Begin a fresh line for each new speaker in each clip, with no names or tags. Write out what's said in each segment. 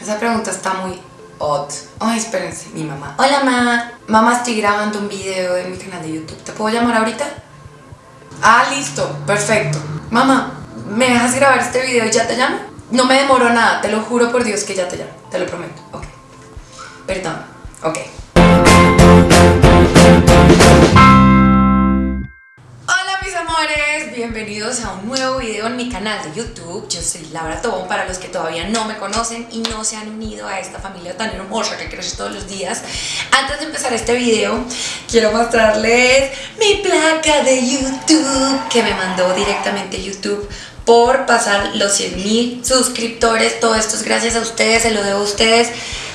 Esa pregunta está muy odd. Ay, espérense, mi mamá. Hola, mamá. Mamá, estoy grabando un video en mi canal de YouTube. ¿Te puedo llamar ahorita? Ah, listo. Perfecto. Mamá, ¿me dejas grabar este video y ya te llamo? No me demoro nada, te lo juro por Dios que ya te llamo. Te lo prometo. Ok. Perdón. Ok. Amores, bienvenidos a un nuevo video en mi canal de YouTube. Yo soy Laura Tobón, para los que todavía no me conocen y no se han unido a esta familia tan hermosa que crece todos los días. Antes de empezar este video, quiero mostrarles mi placa de YouTube que me mandó directamente YouTube por pasar los 100 mil suscriptores. Todo esto es gracias a ustedes, se lo debo a ustedes.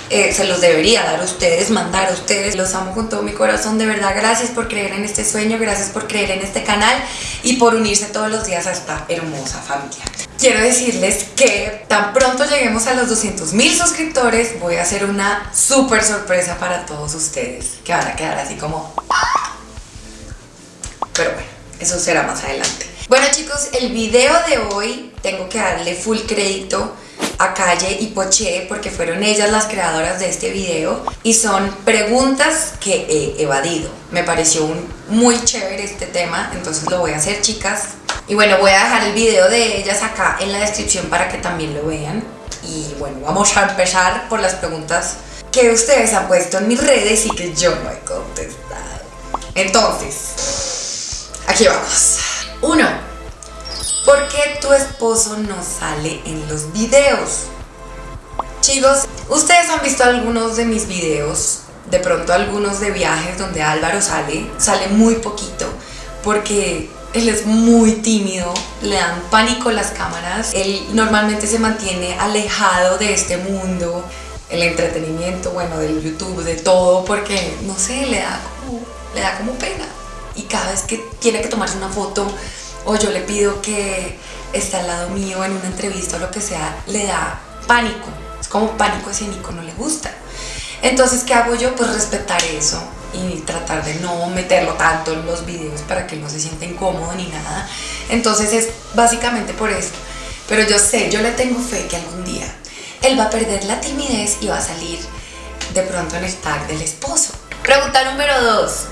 Eh, se los debería dar a ustedes, mandar a ustedes. Los amo con todo mi corazón, de verdad. Gracias por creer en este sueño, gracias por creer en este canal y por unirse todos los días a esta hermosa familia. Quiero decirles que tan pronto lleguemos a los 200 mil suscriptores, voy a hacer una súper sorpresa para todos ustedes, que van a quedar así como... Pero bueno, eso será más adelante. Bueno chicos, el video de hoy tengo que darle full crédito a Calle y Poché porque fueron ellas las creadoras de este video y son preguntas que he evadido. Me pareció un, muy chévere este tema, entonces lo voy a hacer chicas. Y bueno, voy a dejar el video de ellas acá en la descripción para que también lo vean. Y bueno, vamos a empezar por las preguntas que ustedes han puesto en mis redes y que yo no he contestado. Entonces, aquí vamos. Uno, ¿por qué tu esposo no sale en los videos? Chicos, ustedes han visto algunos de mis videos, de pronto algunos de viajes donde Álvaro sale, sale muy poquito, porque él es muy tímido, le dan pánico las cámaras, él normalmente se mantiene alejado de este mundo, el entretenimiento, bueno, del YouTube, de todo, porque, no sé, le da como, le da como pena. Y cada vez que tiene que tomarse una foto o yo le pido que esté al lado mío en una entrevista o lo que sea, le da pánico. Es como pánico escénico, no le gusta. Entonces, ¿qué hago yo? Pues respetar eso y tratar de no meterlo tanto en los videos para que no se sienta incómodo ni nada. Entonces es básicamente por eso. Pero yo sé, yo le tengo fe que algún día él va a perder la timidez y va a salir de pronto en el tag del esposo. Pregunta número dos.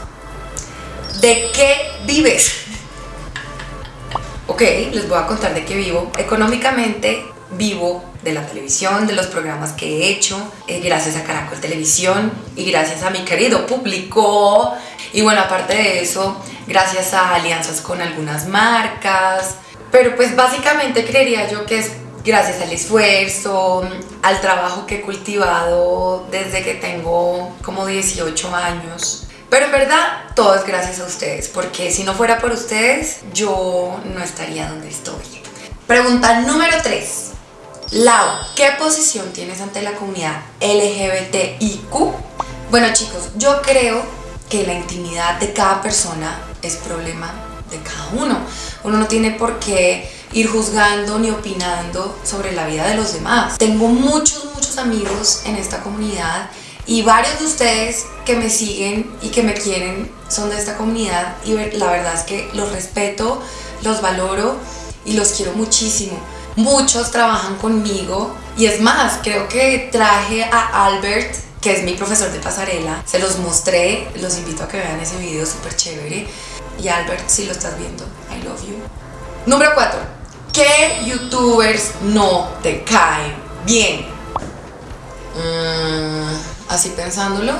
¿De qué vives? Ok, les voy a contar de qué vivo. Económicamente vivo de la televisión, de los programas que he hecho, eh, gracias a Caracol Televisión y gracias a mi querido público. Y bueno, aparte de eso, gracias a alianzas con algunas marcas. Pero pues básicamente creería yo que es gracias al esfuerzo, al trabajo que he cultivado desde que tengo como 18 años. Pero en verdad, todo es gracias a ustedes, porque si no fuera por ustedes, yo no estaría donde estoy. Pregunta número 3. Lau, ¿qué posición tienes ante la comunidad LGBTIQ? Bueno chicos, yo creo que la intimidad de cada persona es problema de cada uno. Uno no tiene por qué ir juzgando ni opinando sobre la vida de los demás. Tengo muchos, muchos amigos en esta comunidad y varios de ustedes que me siguen y que me quieren son de esta comunidad y la verdad es que los respeto, los valoro y los quiero muchísimo. Muchos trabajan conmigo y es más, creo que traje a Albert, que es mi profesor de pasarela, se los mostré, los invito a que vean ese video súper chévere. Y Albert, si lo estás viendo, I love you. Número 4. ¿Qué youtubers no te caen bien? Mm, así pensándolo,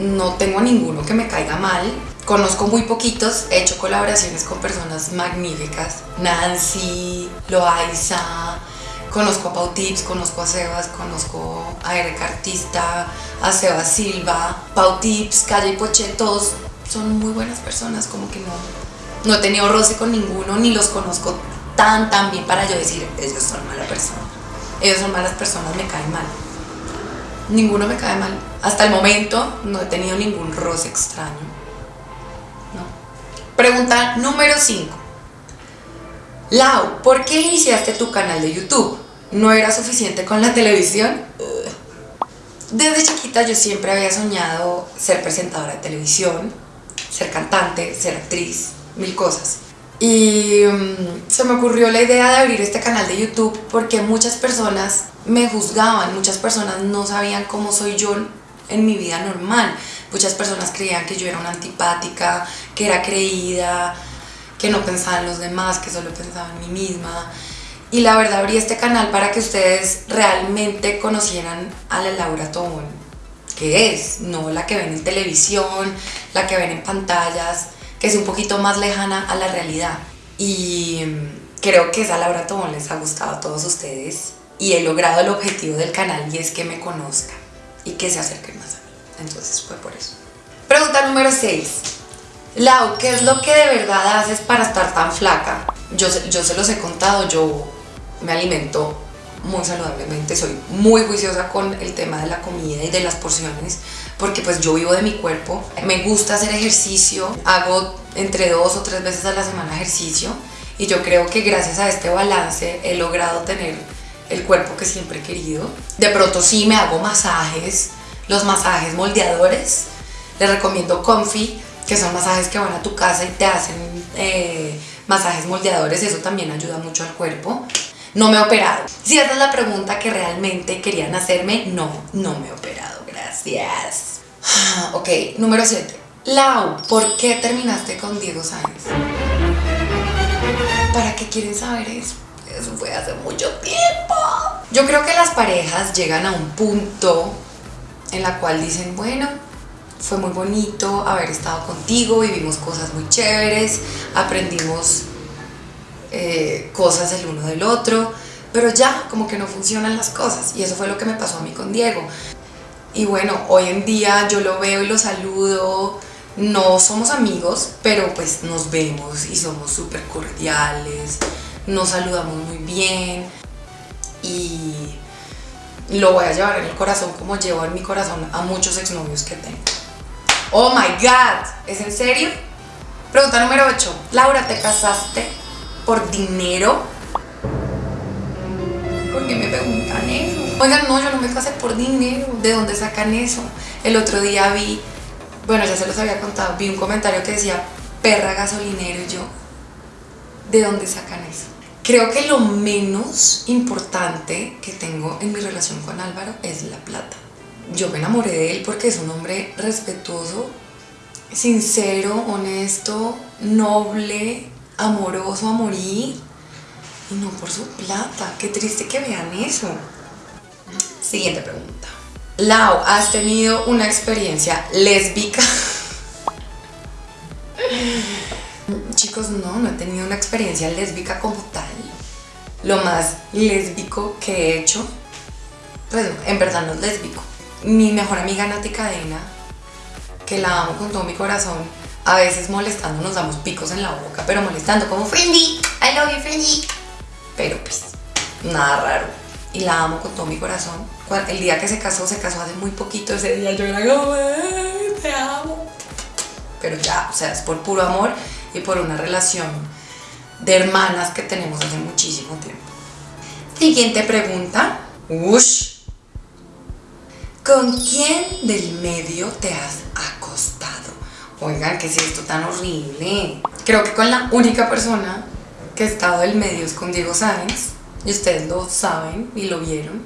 no tengo ninguno que me caiga mal. Conozco muy poquitos, he hecho colaboraciones con personas magníficas. Nancy, Loaiza, conozco a Pau Tips, conozco a Sebas, conozco a Eric Artista, a Sebas Silva, Pau Tips, Calle Poche, todos son muy buenas personas, como que no, no he tenido roce con ninguno, ni los conozco tan tan bien para yo decir, ellos son malas personas. Ellos son malas personas, me caen mal ninguno me cae mal. Hasta el momento no he tenido ningún roce extraño. No. Pregunta número 5. Lau, ¿por qué iniciaste tu canal de YouTube? ¿No era suficiente con la televisión? Desde chiquita yo siempre había soñado ser presentadora de televisión, ser cantante, ser actriz, mil cosas. Y mm, se me ocurrió la idea de abrir este canal de YouTube porque muchas personas me juzgaban, muchas personas no sabían cómo soy yo en mi vida normal. Muchas personas creían que yo era una antipática, que era creída, que no pensaba en los demás, que solo pensaba en mí misma. Y la verdad abrí este canal para que ustedes realmente conocieran a la Laura Tobón, que es, no la que ven en televisión, la que ven en pantallas, que es un poquito más lejana a la realidad. Y creo que esa Laura Tobón les ha gustado a todos ustedes y he logrado el objetivo del canal y es que me conozcan y que se acerquen más a mí. Entonces fue por eso. Pregunta número 6. Lau, ¿qué es lo que de verdad haces para estar tan flaca? Yo, yo se los he contado, yo me alimento muy saludablemente, soy muy juiciosa con el tema de la comida y de las porciones, porque pues yo vivo de mi cuerpo, me gusta hacer ejercicio, hago entre dos o tres veces a la semana ejercicio y yo creo que gracias a este balance he logrado tener el cuerpo que siempre he querido. De pronto sí me hago masajes, los masajes moldeadores, les recomiendo Comfy, que son masajes que van a tu casa y te hacen eh, masajes moldeadores, eso también ayuda mucho al cuerpo. No me he operado. Si esa es la pregunta que realmente querían hacerme, no, no me he operado, gracias. Ok, número 7. Lau, ¿por qué terminaste con Diego Sáenz? ¿Para qué quieren saber eso? Eso fue hace mucho tiempo. Yo creo que las parejas llegan a un punto en la cual dicen, bueno, fue muy bonito haber estado contigo, vivimos cosas muy chéveres, aprendimos eh, cosas el uno del otro, pero ya como que no funcionan las cosas y eso fue lo que me pasó a mí con Diego. Y bueno, hoy en día yo lo veo y lo saludo, no somos amigos, pero pues nos vemos y somos súper cordiales, nos saludamos muy bien y lo voy a llevar en el corazón como llevo en mi corazón a muchos exnovios que tengo. Oh my god, ¿es en serio? Pregunta número 8. Laura, ¿te casaste por dinero? ¿Por qué me preguntan eso? Oigan, no, yo no me casé por dinero. ¿De dónde sacan eso? El otro día vi, bueno, ya se los había contado, vi un comentario que decía perra gasolinero y yo, ¿de dónde sacan eso? Creo que lo menos importante que tengo en mi relación con Álvaro es la plata. Yo me enamoré de él porque es un hombre respetuoso, sincero, honesto, noble, amoroso a morir. Y no por su plata. Qué triste que vean eso. Siguiente pregunta. Lau, ¿has tenido una experiencia lésbica? Chicos, no, no he tenido una experiencia lésbica como tal. Lo más lésbico que he hecho, pues en verdad no es lésbico. Mi mejor amiga Nati Cadena, que la amo con todo mi corazón, a veces molestando nos damos picos en la boca, pero molestando como Friendly, I love you Friendly. Pero pues, nada raro. Y la amo con todo mi corazón. El día que se casó, se casó hace muy poquito, ese día yo era como, te amo. Pero ya, o sea, es por puro amor y por una relación de hermanas que tenemos hace muchísimo tiempo. Siguiente pregunta. Ush. ¿Con quién del medio te has acostado? Oigan, ¿qué es esto tan horrible? Creo que con la única persona que he estado del medio es con Diego Sáenz. Y ustedes lo saben y lo vieron.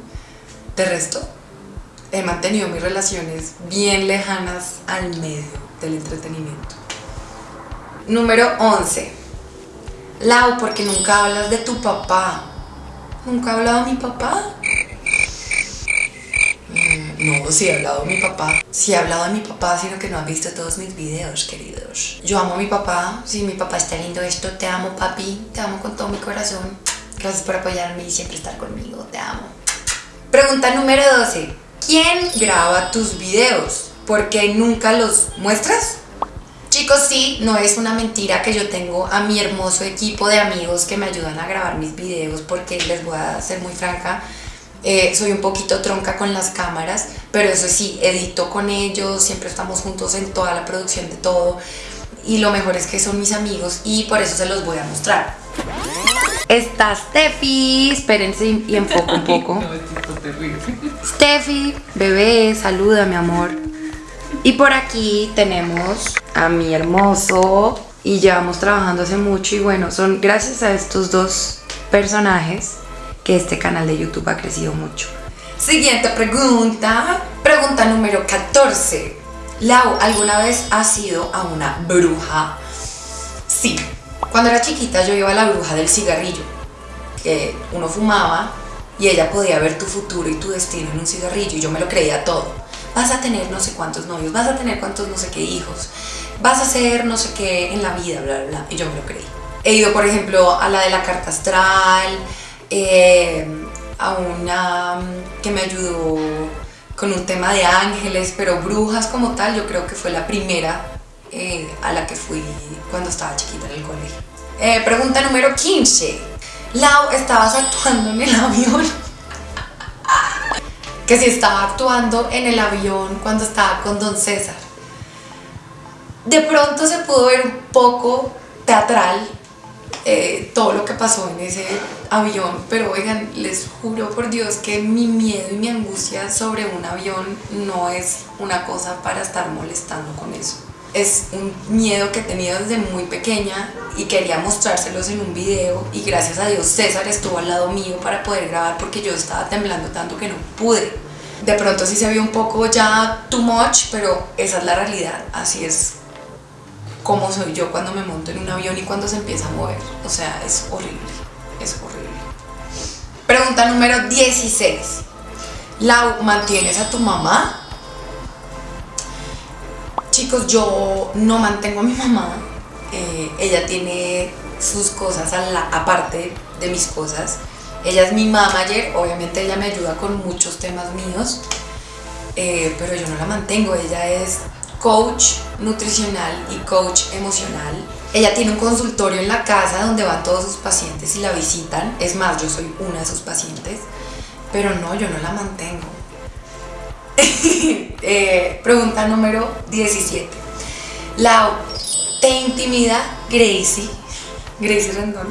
De resto, he mantenido mis relaciones bien lejanas al medio del entretenimiento. Número 11. Lau, porque nunca hablas de tu papá. ¿Nunca he hablado de mi papá? Mm, no, sí he hablado de mi papá. Sí he hablado de mi papá, sino que no has visto todos mis videos, queridos. Yo amo a mi papá. Si mi papá está lindo esto, te amo, papi. Te amo con todo mi corazón. Gracias por apoyarme y siempre estar conmigo. Te amo. Pregunta número 12. ¿Quién graba tus videos? ¿Por qué nunca los muestras? Chicos, sí, no es una mentira que yo tengo a mi hermoso equipo de amigos que me ayudan a grabar mis videos porque les voy a ser muy franca, eh, soy un poquito tronca con las cámaras, pero eso sí, edito con ellos, siempre estamos juntos en toda la producción de todo y lo mejor es que son mis amigos y por eso se los voy a mostrar. Está Steffi, espérense y enfoco un poco. no, Steffi, bebé, saluda mi amor. Y por aquí tenemos a mi hermoso y llevamos trabajando hace mucho y bueno, son gracias a estos dos personajes que este canal de YouTube ha crecido mucho. Siguiente pregunta. Pregunta número 14. Lau, ¿alguna vez has ido a una bruja? Sí. Cuando era chiquita yo iba a la bruja del cigarrillo, que uno fumaba y ella podía ver tu futuro y tu destino en un cigarrillo y yo me lo creía todo. Vas a tener no sé cuántos novios, vas a tener cuántos no sé qué hijos, vas a hacer no sé qué en la vida, bla, bla, bla. Y yo me lo creí. He ido, por ejemplo, a la de la carta astral, eh, a una que me ayudó con un tema de ángeles, pero brujas como tal, yo creo que fue la primera eh, a la que fui cuando estaba chiquita en el colegio. Eh, pregunta número 15. Lau, ¿estabas actuando en el avión? que si estaba actuando en el avión cuando estaba con Don César. De pronto se pudo ver un poco teatral eh, todo lo que pasó en ese avión, pero oigan, les juro por Dios que mi miedo y mi angustia sobre un avión no es una cosa para estar molestando con eso. Es un miedo que he tenido desde muy pequeña y quería mostrárselos en un video y gracias a Dios César estuvo al lado mío para poder grabar porque yo estaba temblando tanto que no pude. De pronto sí se vio un poco ya too much, pero esa es la realidad, así es cómo soy yo cuando me monto en un avión y cuando se empieza a mover. O sea, es horrible, es horrible. Pregunta número 16. Lau, ¿mantienes a tu mamá? Chicos, yo no mantengo a mi mamá. Eh, ella tiene sus cosas a la, aparte de mis cosas. Ella es mi manager, obviamente ella me ayuda con muchos temas míos, eh, pero yo no la mantengo. Ella es coach nutricional y coach emocional. Ella tiene un consultorio en la casa donde van todos sus pacientes y la visitan. Es más, yo soy una de sus pacientes, pero no, yo no la mantengo. Eh, pregunta número 17. Lau, ¿te intimida Gracie? Gracie Rendón.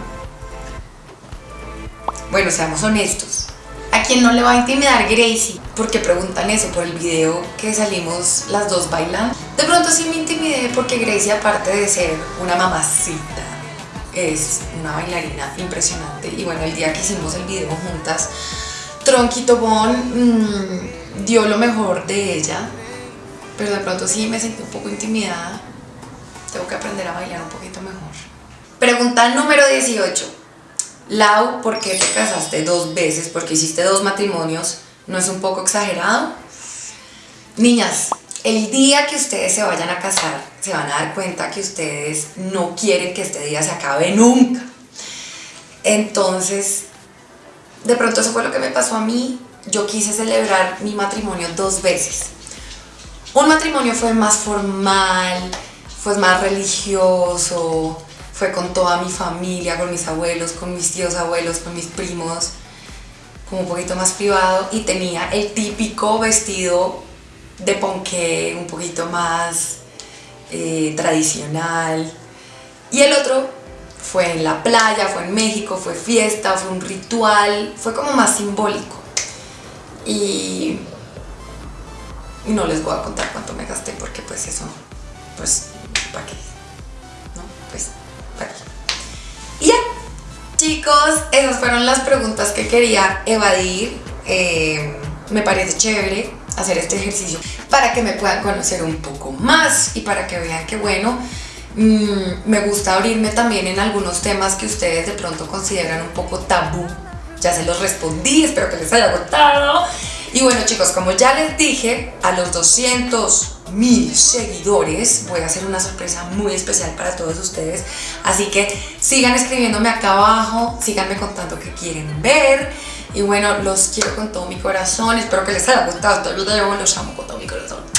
Bueno, seamos honestos. ¿A quién no le va a intimidar Gracie? Porque preguntan eso por el video que salimos las dos bailando. De pronto sí me intimidé porque Gracie, aparte de ser una mamacita, es una bailarina impresionante. Y bueno, el día que hicimos el video juntas, Tronquito Bon mmm, dio lo mejor de ella, pero de pronto sí me sentí un poco intimidada. Tengo que aprender a bailar un poquito mejor. Pregunta número 18. Lau, ¿por qué te casaste dos veces? Porque hiciste dos matrimonios. ¿No es un poco exagerado? Niñas, el día que ustedes se vayan a casar, se van a dar cuenta que ustedes no quieren que este día se acabe nunca. Entonces, de pronto eso fue lo que me pasó a mí. Yo quise celebrar mi matrimonio dos veces. Un matrimonio fue más formal, fue más religioso, fue con toda mi familia, con mis abuelos, con mis tíos abuelos, con mis primos, como un poquito más privado y tenía el típico vestido de ponqué, un poquito más eh, tradicional. Y el otro fue en la playa, fue en México, fue fiesta, fue un ritual, fue como más simbólico. Y, no les voy a contar cuánto me gasté porque pues eso, pues, ¿para qué? Y ya, chicos, esas fueron las preguntas que quería evadir. Eh, me parece chévere hacer este ejercicio para que me puedan conocer un poco más y para que vean que bueno, mm, me gusta abrirme también en algunos temas que ustedes de pronto consideran un poco tabú. Ya se los respondí, espero que les haya gustado. Y bueno chicos, como ya les dije, a los 200 mil seguidores. Voy a hacer una sorpresa muy especial para todos ustedes. Así que sigan escribiéndome acá abajo, síganme contando qué quieren ver. Y bueno, los quiero con todo mi corazón. Espero que les haya gustado este video. Los amo con todo mi corazón.